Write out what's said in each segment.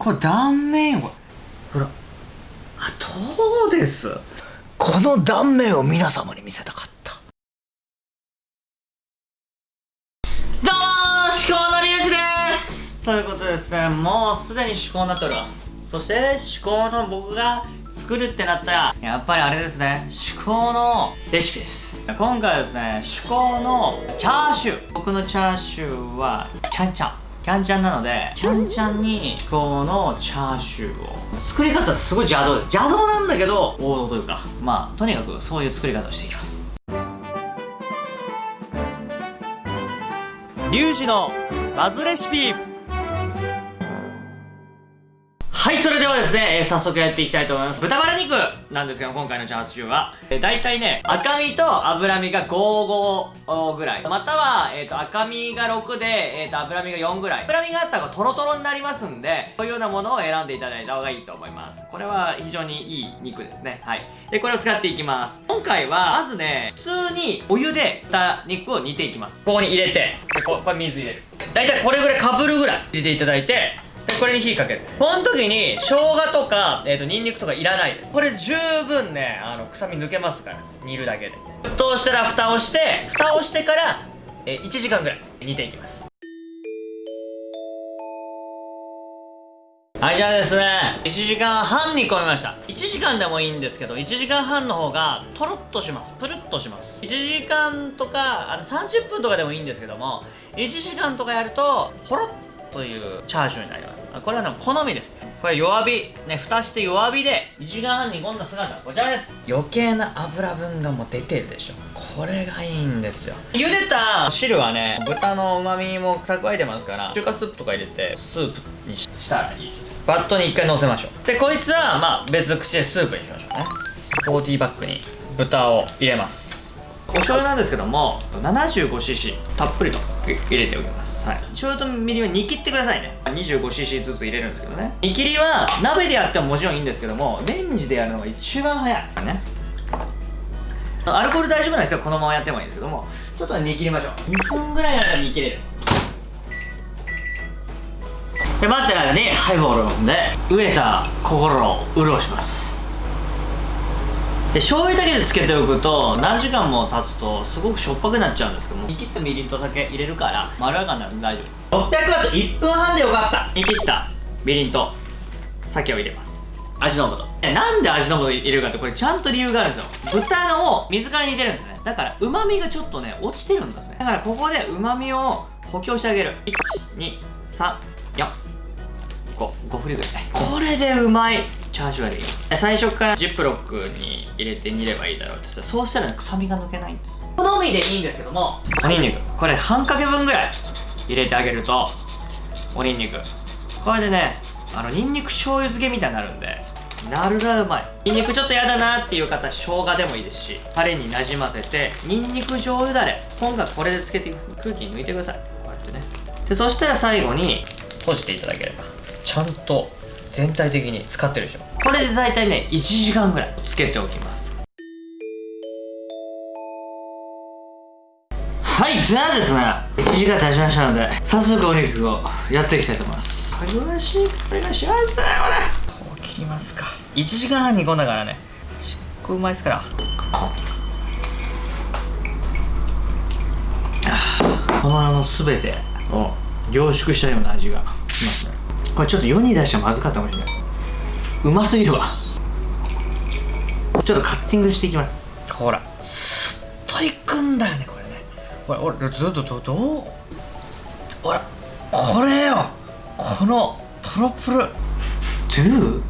これ断面は？ほら。あどうです。この断面を皆様に見せたかった。どうも至高のリュウジです。ということでですねもうすでに至高になっております。そして至高の僕が作るってなったらやっぱりあれですね至高のレシピです。今回はですね至高のチャーシュー。僕のチャーシューはちゃんちゃんキャンちゃんなのでキャンちゃんにこのチャーシューを。作り方すごい邪道です。邪道なんだけど王道というかまあとにかくそういう作り方をしていきます。リュウジのバズレシピ。はい、それではですね、えー早速やっていきたいと思います。豚バラ肉なんですけど、今回のチャーシューは、えー、大体ね、赤身と脂身が55ぐらい。または、えっ、と、赤身が6で、えっ、と、脂身が4ぐらい。脂身があったらトロトロになりますんで、こういうようなものを選んでいただいた方がいいと思います。これは非常にいい肉ですね。はい。で、これを使っていきます。今回は、まずね、普通にお湯で豚肉を煮ていきます。ここに入れて、で、ここれ水入れる。大体これぐらいかぶるぐらい入れていただいて、これに火かける。この時に生姜とか、えー、とニンニクとかいらないです。これ十分ねあの臭み抜けますから。煮るだけで。沸騰したら蓋をして蓋をしてから、えー1時間ぐらい煮ていきます。はいじゃあですね1時間半煮込みました。1時間でもいいんですけど1時間半の方がとろっとします。プルッとします。1時間とかあの30分とかでもいいんですけども1時間とかやるとほろっというチャーシューになります。これはね好みです。これ弱火。ね蓋して弱火で1時間半煮込んだ姿。はこちらです。余計な油分がもう出てるでしょ。これがいいんですよ。茹でた汁はね豚の旨味も蓄えてますから中華スープとか入れてスープにしたらいいです。バットに一回乗せましょう。でこいつはまあ別口でスープにしましょうね。スポーティーバッグに豚を入れます。お醤油なんですけども 75cc たっぷりと入れておきます。はい。醤油とみりんは煮切ってくださいね。25cc ずつ入れるんですけどね。煮切りは鍋でやってももちろんいいんですけどもレンジでやるのが一番早いね。アルコール大丈夫な人はこのままやってもいいんですけどもちょっと煮切りましょう。2分ぐらいなら煮切れる。で待ってる間にハイボールを飲んで飢えた心を潤します。で醤油だけでつけておくと何時間も経つとすごくしょっぱくなっちゃうんですけども。煮切ったみりんと酒入れるからまろやかになるんで大丈夫です。600ワット1分半でよかった。煮切ったみりんと酒を入れます。味の素。えなんで味の素入れるかってこれちゃんと理由があるんですよ。豚を水から煮てるんですね。だから旨味がちょっとね落ちてるんですね。だからここで旨味を補強してあげる。12345 5振りぐらいこれでうまい。チャーシューができます。最初からジップロックに入れて煮ればいいだろうってそうしたら、ね、臭みが抜けないんです。好みでいいんですけども。おにんにく。これ半かけ分ぐらい入れてあげるとおにんにく。これでねあのにんにく醤油漬けみたいになるんでなるなるうまい。にんにくちょっとやだなっていう方生姜でもいいですしタレになじませてにんにく醤油だれ。今回これで漬けていく空気抜いてください。こうやってね。でそしたら最後に閉じていただければ。ちゃんと全体的に使ってるでしょ。これで大体ね1時間ぐらいつけておきます。はいじゃあですね1時間経ちましたので早速お肉をやっていきたいと思います。よろしいこれがしますねこれ。こう切りますか。1時間半煮込んだからね。しっこうまいですから。このあの全てを凝縮したような味がしますねこれちょっと世に出したらまずかったかもしれない。うますぎるわ。ちょっとカッティングしていきます。ほら。スッといくんだよねこれね。ほら俺ずっとどどう？ほらこれよ。このトロプル。ドゥ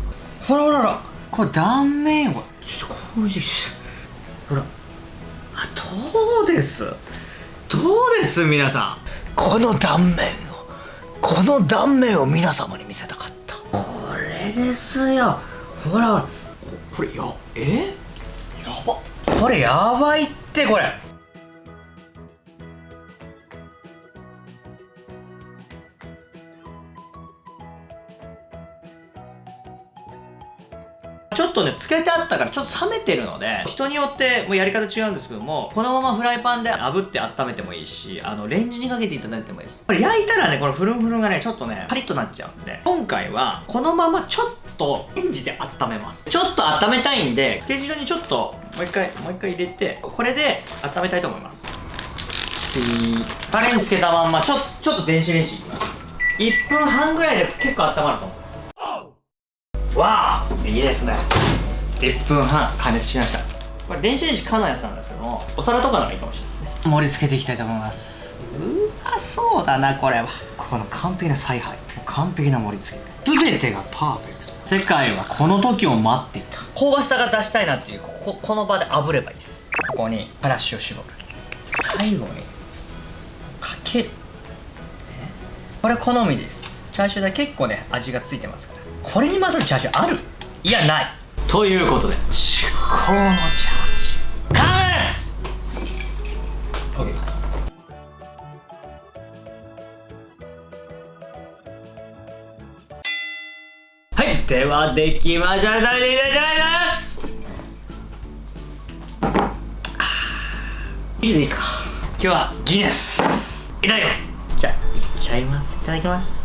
ほらほらほら。これ断面はちょっとこういうほら。あどうです？どうです皆さん？この断面。をこの断面を皆様に見せたかった。これですよ。ほらほら。ここれやえ？やば。これやばいってこれちょっとね、つけてあったからちょっと冷めてるので、人によってもうやり方違うんですけども、このままフライパンで炙って温めてもいいし、あの、レンジにかけていただいてもいいです。これ焼いたらね、このフルンフルンがね、ちょっとね、パリッとなっちゃうんで、今回は、このままちょっとレンジで温めます。ちょっと温めたいんで、つけ汁にちょっと、もう一回、もう一回入れて、これで温めたいと思います。タレにつけたまんま、ちょ、ちょっと電子レンジいきます。1分半ぐらいで結構温まると思う。わあいいですね。1分半加熱しました。これ電子レンジ可のやつなんですけども、お皿とかのがいいかもしれないですね。盛り付けていきたいと思います。うわ、そうだな、これは。この完璧な采配。完璧な盛り付け。すべてがパーフェクト。世界はこの時を待っていた。香ばしさが出したいなっていう、ここ、この場で炙ればいいです。ここに、からしを絞る。最後に、かける。ねこれ好みです。チャーシューだけ結構ね、味がついてますから。これに勝るチャーシューある？いや、ない。ということで、至高のチャーシュー。完成です。OK はい、ではできました。いただきます。いいですか？今日はギネス。いただきます。じゃあいっちゃいます。いただきます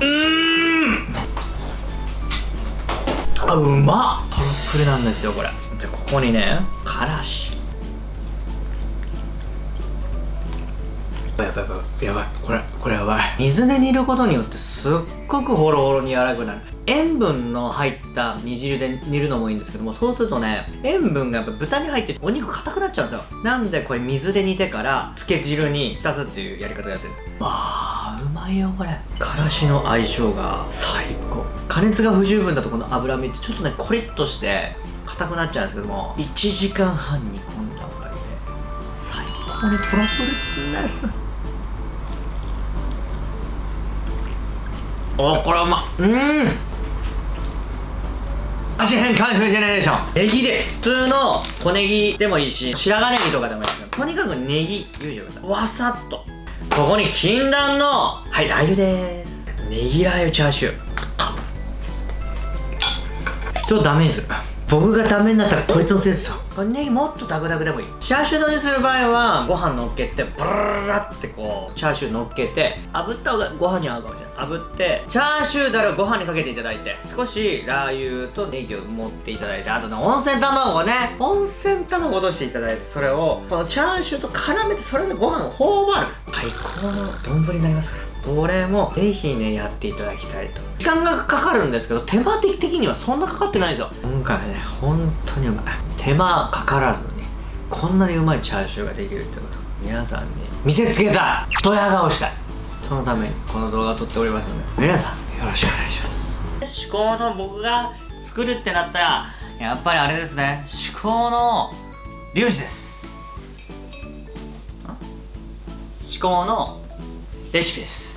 うーん。あうまっ。プルプルなんですよこれ。でここにねからし。やばいやばいやばい。これこれやばい。水で煮ることによってすっごくホロホロに柔らかくなる塩分の入った煮汁で煮るのもいいんですけどもそうするとね塩分がやっぱ豚に入ってお肉硬くなっちゃうんですよ。なんでこれ水で煮てからつけ汁に浸すっていうやり方やってる。わあうまいよこれ。からしの相性が最高。加熱が不十分だとこの脂身ってちょっとねコリッとして硬くなっちゃうんですけども1時間半煮込んだおかげで最高にトロトロですおこれはうまっうん。味変カンフージェネレーション。ネギです。普通の小ネギでもいいし白髪ネギとかでもいいですとにかくネギ入れてくださいわさっと。ここに禁断のはいラー油です。ネギラー油チャーシュー。人をダメにする僕がダメになったらこいつのせいですよ。これネギもっとダクダクでもいい。チャーシュー丼にする場合はご飯乗っけてブラララってこうチャーシュー乗っけて炙った方がご飯に合うかもしれない。炙ってチャーシューだれをご飯にかけていただいて少しラー油とネギを持っていただいてあとね温泉卵をね温泉卵を落としていただいてそれをこのチャーシューと絡めてそれでご飯を頬張る。最高の丼になりますから。これもぜひねやっていただきたいと。時間がかかるんですけど手間的にはそんなかかってないんですよ。今回はね本当にうまい。手間かからずにこんなにうまいチャーシューができるってこと。皆さんに見せつけたいドヤ顔したい。そのためにこの動画を撮っておりますので皆さんよろしくお願いします。至高の僕が作るってなったらやっぱりあれですね。至高の粒子です。ん？至高のレシピです